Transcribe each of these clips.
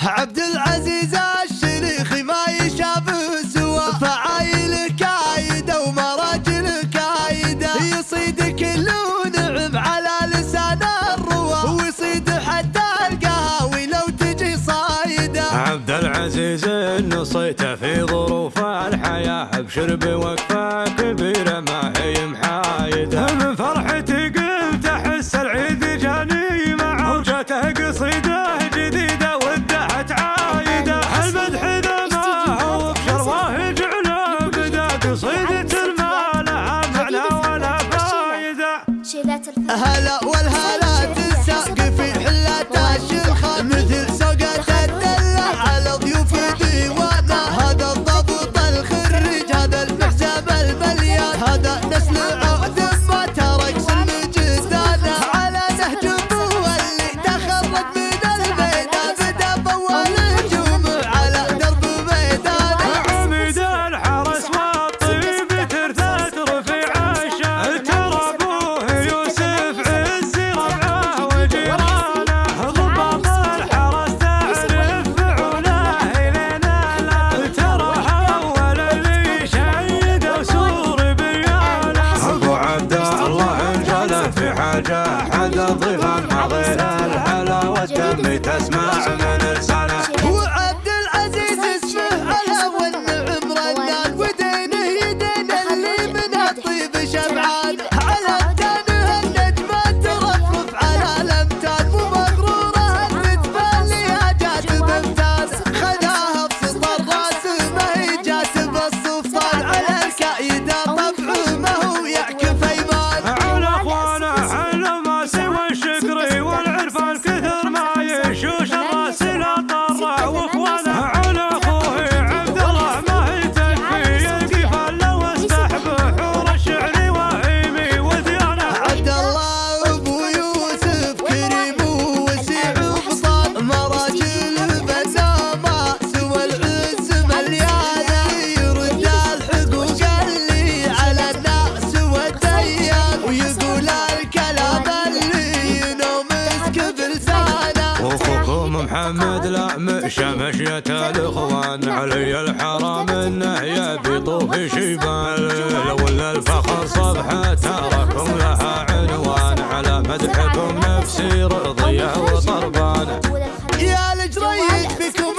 عبد العزيز الشريخي ما يشاف سوى فعايل كايده ومراجل كايده يصيد كل نعم على لسان الروى ويصيد حتى القهاوي لو تجي صايدة. عبد العزيز النصيته في ظروف الحياة بشرب وقفه كبيرة ما هي محايدة. من فرحتي قلت أحس العيد جاني معه. وجاته قصيدة هلا والهلا حق الظفر حضر الحلاوة والدم تسمع محمد لام شمشية الإخوان علي الحرام انه يبي طوف شيبان. لو أن الفخر صبحة تراكم لها عنوان على مدحكم نفسي رضية وطربان. يا الجريد بكم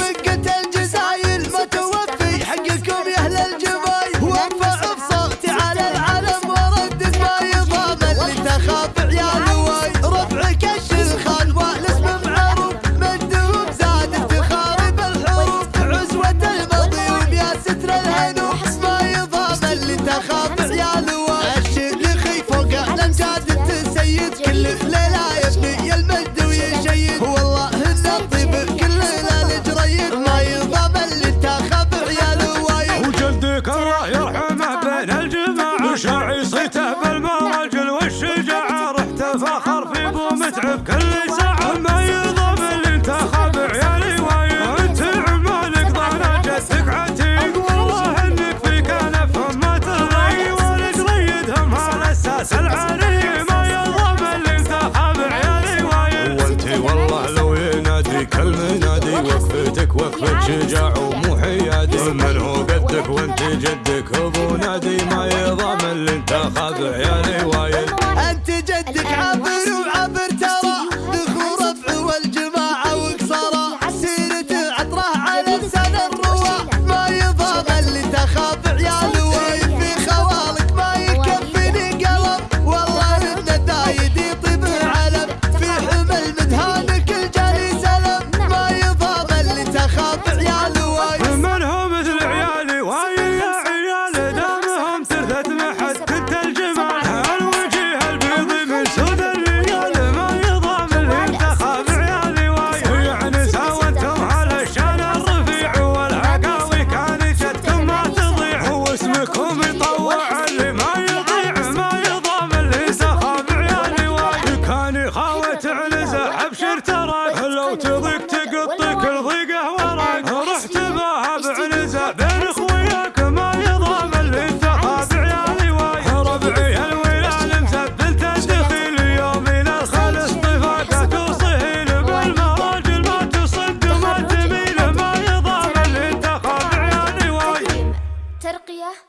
شجاع ومحيادي من هو قدك وانت جدك؟ ابو نادي ما يضامن اللي انت خاف عيالي وايد. انت جدك عبر وعبر ترى. ذكور رفع والجبال